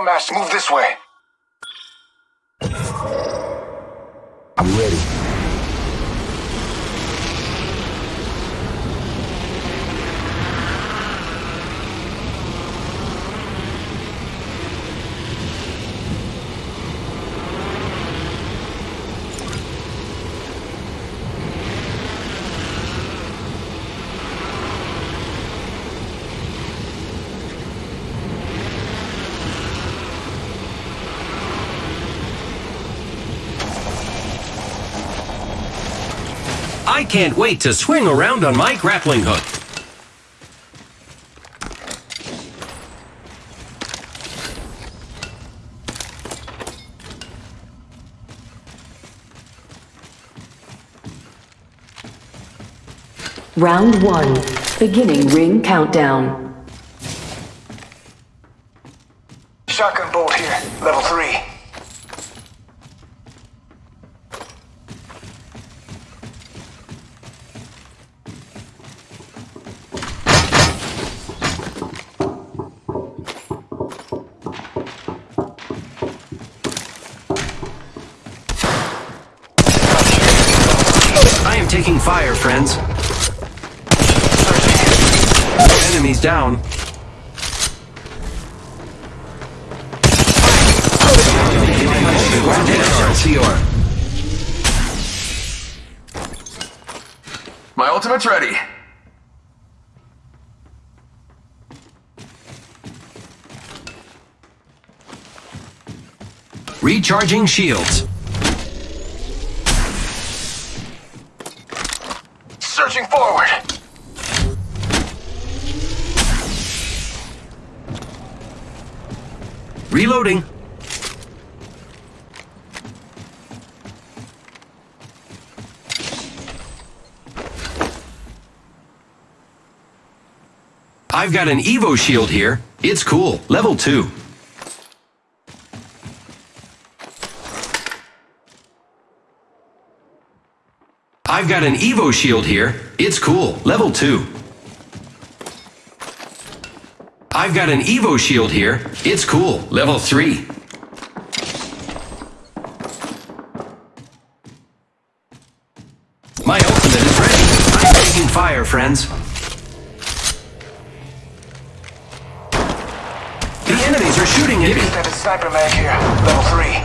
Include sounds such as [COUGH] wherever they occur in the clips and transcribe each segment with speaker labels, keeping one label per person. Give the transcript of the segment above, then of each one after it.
Speaker 1: Kill master, move this way.
Speaker 2: I can't wait to swing around on my grappling hook.
Speaker 3: Round one. Beginning ring countdown.
Speaker 1: Ready.
Speaker 2: Recharging shields.
Speaker 1: Searching forward.
Speaker 2: Reloading. I've got an Evo shield here. It's cool. Level 2. I've got an Evo shield here. It's cool. Level 2. I've got an Evo shield here. It's cool. Level 3. My ultimate is ready. I'm taking fire, friends.
Speaker 1: Sniper mag here, level three.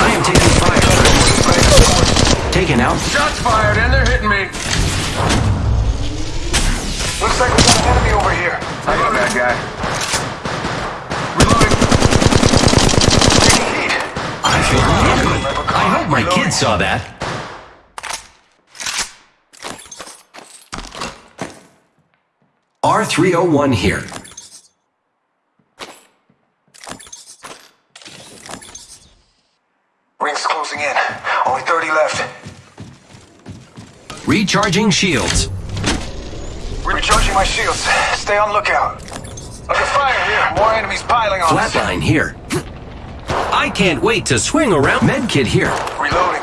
Speaker 2: I am taking fire, friends. Taken out.
Speaker 1: Shots fired and they're hitting me. Looks like we got an enemy over here. I got that guy. Reloading. Taking heat.
Speaker 2: I feel good. I hope my kids saw that. R301 here.
Speaker 1: Ring's closing in. Only 30 left.
Speaker 2: Recharging shields.
Speaker 1: Recharging my shields. Stay on lookout. Under fire here. More enemies piling on us.
Speaker 2: Flatline here. I can't wait to swing around. Medkit here.
Speaker 1: Reloading.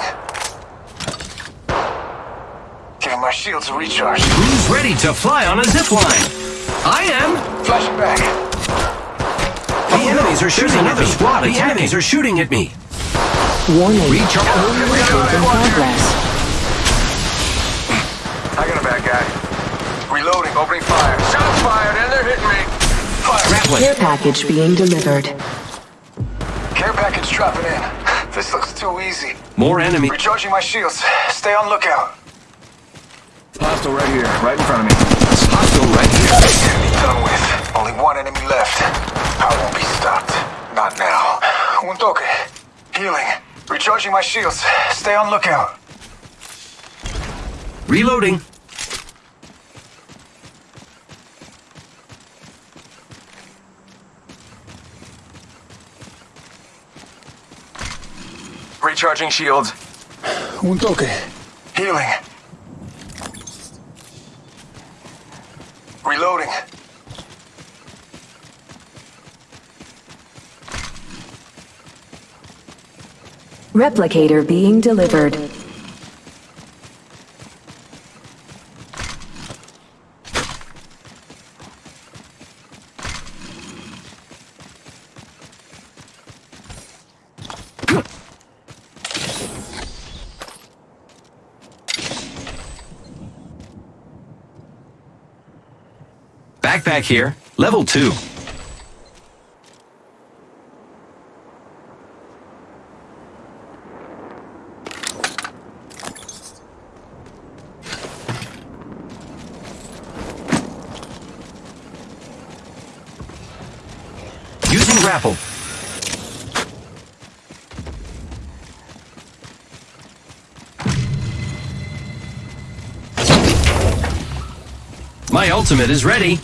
Speaker 1: Giving my shields a recharge.
Speaker 2: Who's ready to fly on a zip line? I am.
Speaker 1: Flashing back.
Speaker 2: The enemies are shooting at me. The enemies are shooting at me.
Speaker 3: Warning.
Speaker 2: Recharge.
Speaker 3: Escape in progress.
Speaker 1: I got a bad guy. Reloading. Opening fire. Shots fired and they're hitting me. Fire.
Speaker 3: Care package being delivered.
Speaker 1: Care package dropping in. This looks too easy.
Speaker 2: More enemy.
Speaker 1: Recharging my shields. Stay on lookout.
Speaker 4: Hostile right here, right in front of me.
Speaker 2: Hostile right here.
Speaker 1: Enemy done with. Only one enemy left. I won't be stopped. Not now. Un toque. Healing. Recharging my shields. Stay on lookout.
Speaker 2: Reloading.
Speaker 1: Recharging shields.
Speaker 4: Un toque.
Speaker 1: Healing. Reloading.
Speaker 3: Replicator being delivered.
Speaker 2: Backpack here. Level 2. Using grapple. My ultimate is ready.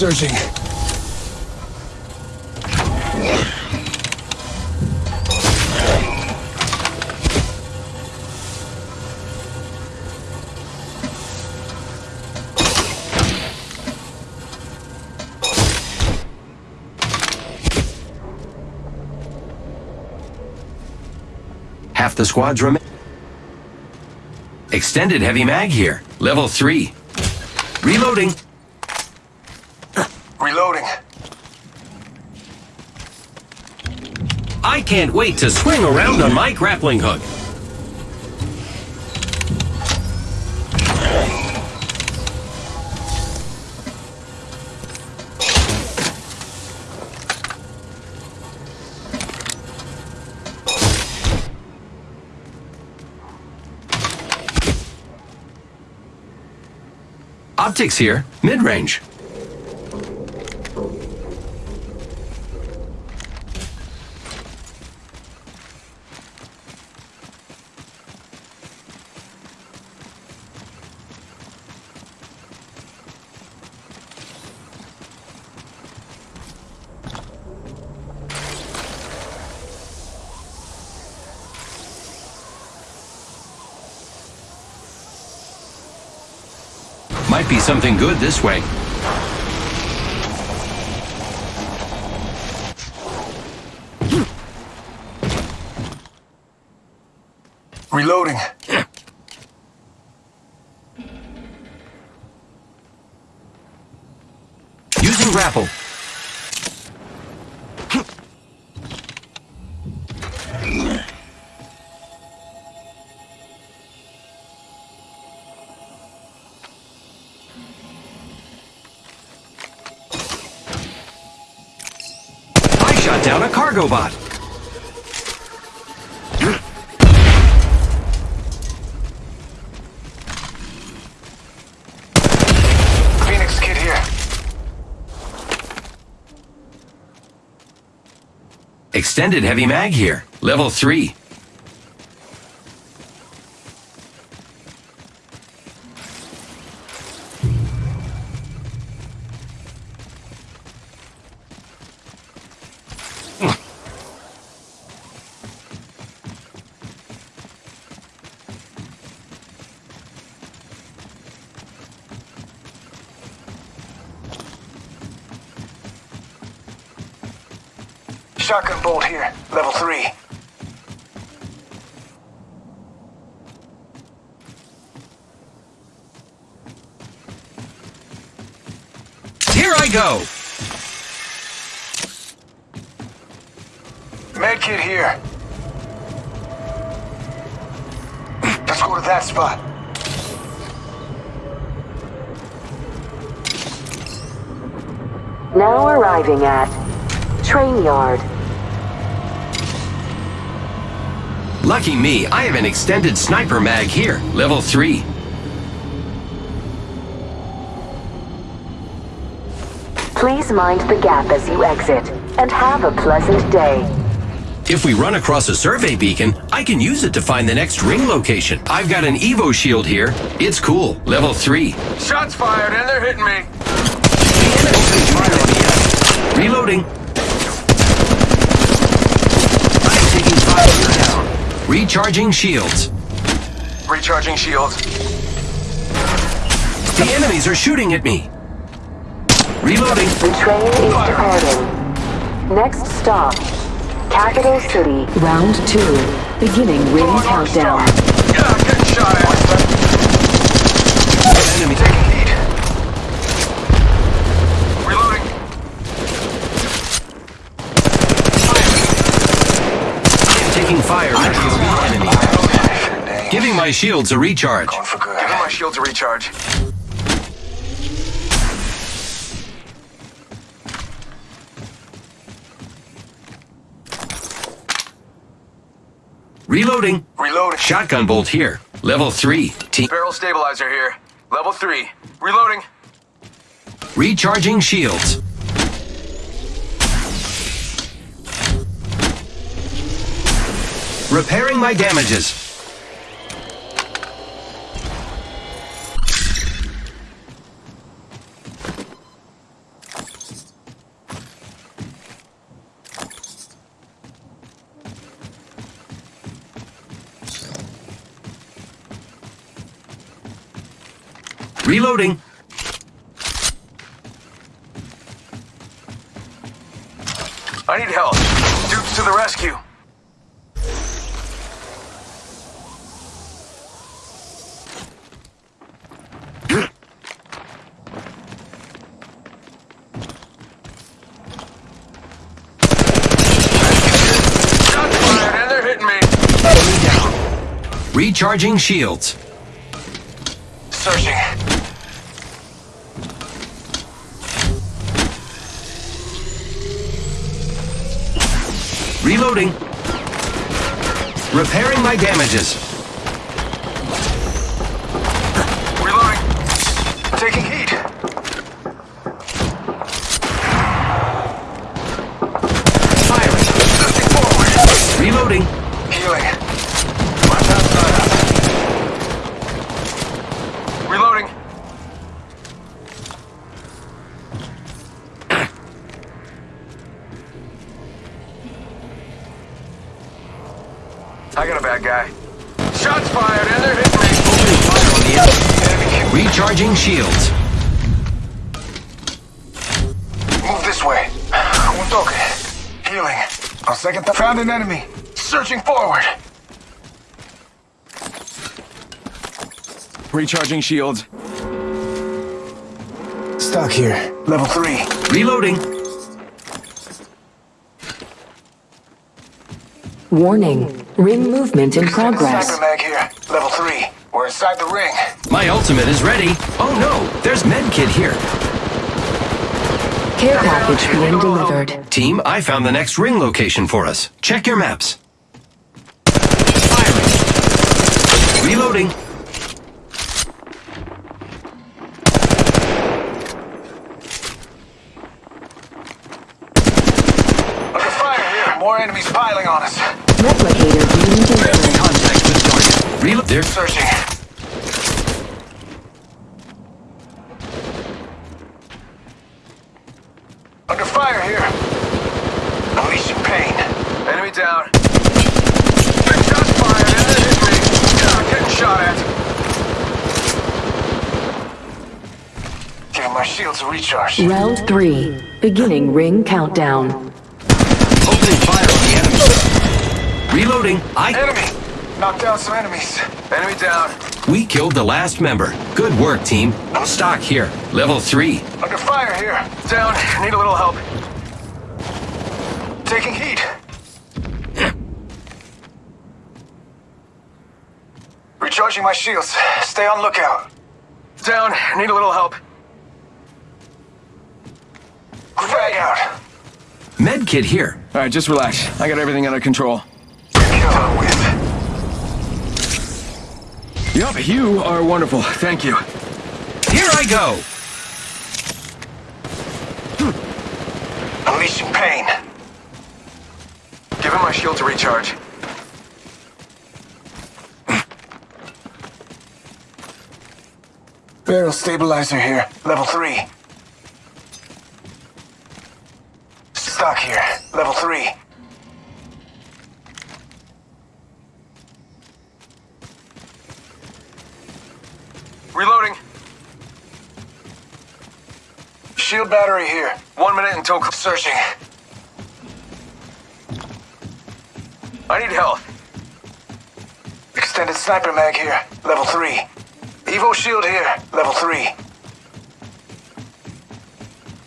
Speaker 4: Searching.
Speaker 2: Half the squad's remain. Extended heavy mag here. Level 3. Reloading.
Speaker 1: Reloading.
Speaker 2: I can't wait to swing around on my grappling hook. Optics here, mid-range. Might be something good this way.
Speaker 1: Reloading.
Speaker 2: Using grapple. Cargo bot.
Speaker 1: Phoenix Kit here.
Speaker 2: Extended heavy mag here. Level 3.
Speaker 1: Shotgun bolt here. Level three.
Speaker 2: Here I go.
Speaker 1: Med kit here. Let's go to that spot.
Speaker 3: Now arriving at Train Yard.
Speaker 2: Lucky me, I have an extended sniper mag here. Level 3.
Speaker 3: Please mind the gap as you exit, and have a pleasant day.
Speaker 2: If we run across a survey beacon, I can use it to find the next ring location. I've got an Evo shield here. It's cool. Level 3.
Speaker 1: Shots fired and they're hitting me.
Speaker 2: Reloading. I'm taking fire down. Recharging shields.
Speaker 1: Recharging shields.
Speaker 2: The enemies are shooting at me. Reloading.
Speaker 3: The train is departing. Next stop, Capital City. Round two, beginning ring
Speaker 1: oh,
Speaker 3: countdown.
Speaker 1: Yeah, good shot, Ashton.
Speaker 2: Enemy
Speaker 1: taking heat.
Speaker 2: Reloading. Fire. taking fire enemy. Giving my shields a recharge.
Speaker 5: Giving my shields a recharge.
Speaker 2: Reloading.
Speaker 1: Reloading.
Speaker 2: Shotgun bolt here. Level 3. Team.
Speaker 5: Barrel stabilizer here. Level 3. Reloading.
Speaker 2: Recharging shields. Repairing my damages. Reloading.
Speaker 5: I need help. Dukes to the rescue. Shots fired and they're hitting me.
Speaker 2: Recharging shields. My damages.
Speaker 1: An enemy. Searching forward.
Speaker 4: Recharging shields.
Speaker 1: Stock here. Level three.
Speaker 2: Reloading.
Speaker 3: Warning. Ring movement in progress.
Speaker 1: Sniper mag here. Level three. We're inside the ring.
Speaker 2: My ultimate is ready. Oh no, there's medkit here.
Speaker 3: Care package being delivered.
Speaker 2: Team, I found the next ring location for us. Check your maps. Firing. Reloading.
Speaker 1: Under fire here. More enemies piling on us.
Speaker 3: Replicator being delivered.
Speaker 2: Contact with target. Reload. There.
Speaker 1: Searching. Under fire here. Unleashing pain.
Speaker 5: Enemy down. Big shots fired and they're hitting me. Ah, getting shot at.
Speaker 1: Giving my shields a recharge.
Speaker 3: Round three. Beginning ring countdown.
Speaker 2: Opening fire on the enemy. Reloading. I.
Speaker 1: Enemy! Knocked down some enemies.
Speaker 5: Enemy down.
Speaker 2: We killed the last member. Good work, team. Stock here. Level 3.
Speaker 1: Under fire here.
Speaker 5: Down. Need a little help.
Speaker 1: Taking heat. Recharging my shields. Stay on lookout.
Speaker 5: Down. Need a little help.
Speaker 1: Frag out.
Speaker 2: Medkit here.
Speaker 4: All right, just relax. I got everything under control.
Speaker 1: Killer with.
Speaker 4: Yup, you are wonderful. Thank you.
Speaker 2: Here I go.
Speaker 1: Unleashing pain.
Speaker 5: Give him my shield to recharge.
Speaker 1: Barrel stabilizer here. Level three. Stock here. Level three.
Speaker 5: Reloading.
Speaker 1: Shield battery here.
Speaker 5: One minute until.
Speaker 1: Searching.
Speaker 5: I need help.
Speaker 1: Extended sniper mag here. Level three. Evo shield here. Level three.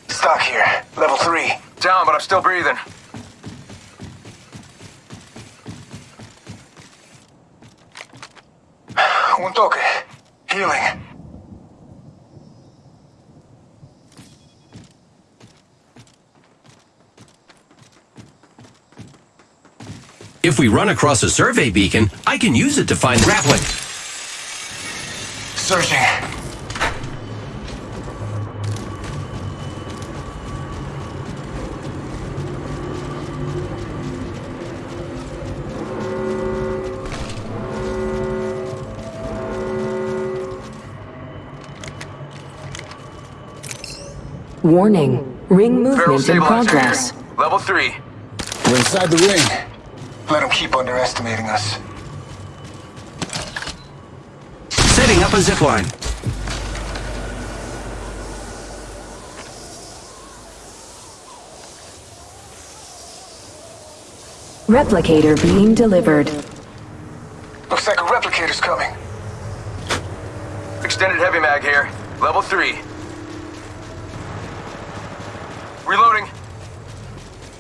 Speaker 1: Stock here. Level three.
Speaker 5: Down, but I'm still breathing. [SIGHS] Un toque. Healing.
Speaker 2: If we run across a survey beacon, I can use it to find grappling.
Speaker 1: Searching.
Speaker 3: Warning. Ring
Speaker 1: Barrel
Speaker 3: movement in progress.
Speaker 1: Level three.
Speaker 6: We're inside the ring.
Speaker 1: Let them keep underestimating us.
Speaker 2: Setting up a zipline.
Speaker 3: Replicator being delivered.
Speaker 1: Looks like a replicator's coming.
Speaker 5: Extended heavy mag here. Level three. Reloading.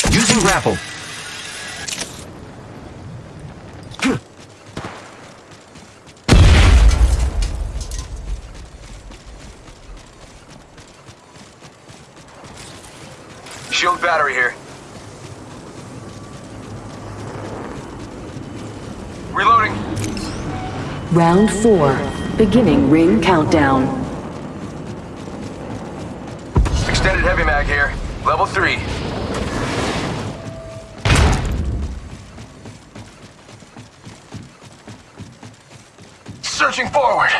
Speaker 2: Using grapple.
Speaker 5: Shield battery here. Reloading.
Speaker 3: Round 4. Beginning ring countdown.
Speaker 5: Extended heavy mag here. Level three.
Speaker 1: Searching forward.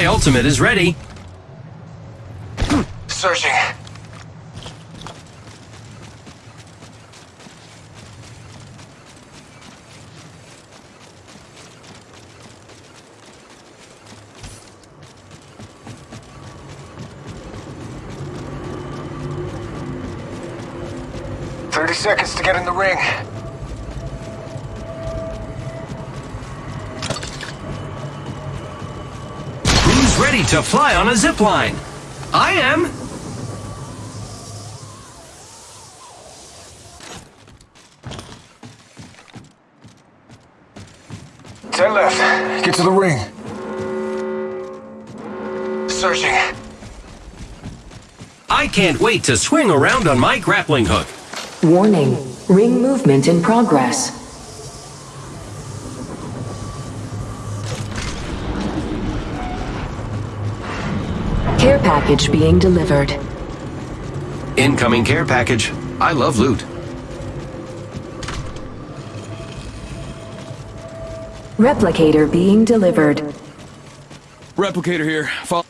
Speaker 2: My ultimate is ready.
Speaker 1: Searching. Thirty seconds to get in the ring.
Speaker 2: Who's ready to fly on a zipline? I am.
Speaker 1: Ten left. Get to the ring. Searching.
Speaker 2: I can't wait to swing around on my grappling hook.
Speaker 3: Warning. Ring movement in progress. Package being delivered.
Speaker 2: Incoming care package. I love loot.
Speaker 3: Replicator being delivered.
Speaker 4: Replicator here. Follow.